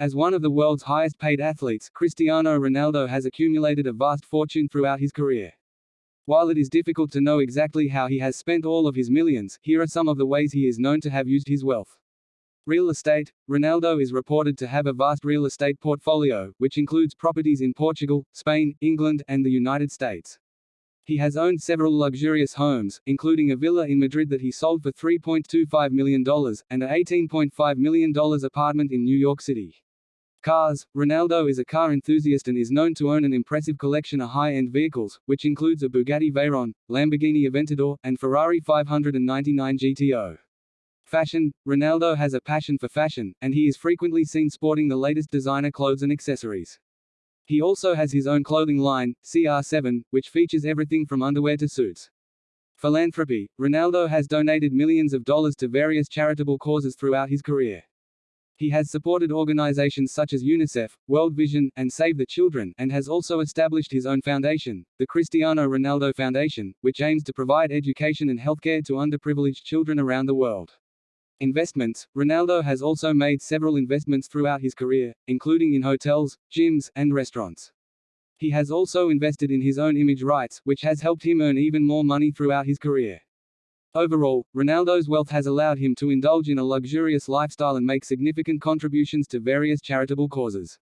As one of the world's highest paid athletes, Cristiano Ronaldo has accumulated a vast fortune throughout his career. While it is difficult to know exactly how he has spent all of his millions, here are some of the ways he is known to have used his wealth. Real estate Ronaldo is reported to have a vast real estate portfolio, which includes properties in Portugal, Spain, England, and the United States. He has owned several luxurious homes, including a villa in Madrid that he sold for $3.25 million, and a $18.5 million apartment in New York City. Cars Ronaldo is a car enthusiast and is known to own an impressive collection of high-end vehicles, which includes a Bugatti Veyron, Lamborghini Aventador, and Ferrari 599 GTO. Fashion Ronaldo has a passion for fashion, and he is frequently seen sporting the latest designer clothes and accessories. He also has his own clothing line, CR7, which features everything from underwear to suits. Philanthropy Ronaldo has donated millions of dollars to various charitable causes throughout his career. He has supported organizations such as UNICEF, World Vision, and Save the Children, and has also established his own foundation, the Cristiano Ronaldo Foundation, which aims to provide education and healthcare to underprivileged children around the world. Investments Ronaldo has also made several investments throughout his career, including in hotels, gyms, and restaurants. He has also invested in his own image rights, which has helped him earn even more money throughout his career. Overall, Ronaldo's wealth has allowed him to indulge in a luxurious lifestyle and make significant contributions to various charitable causes.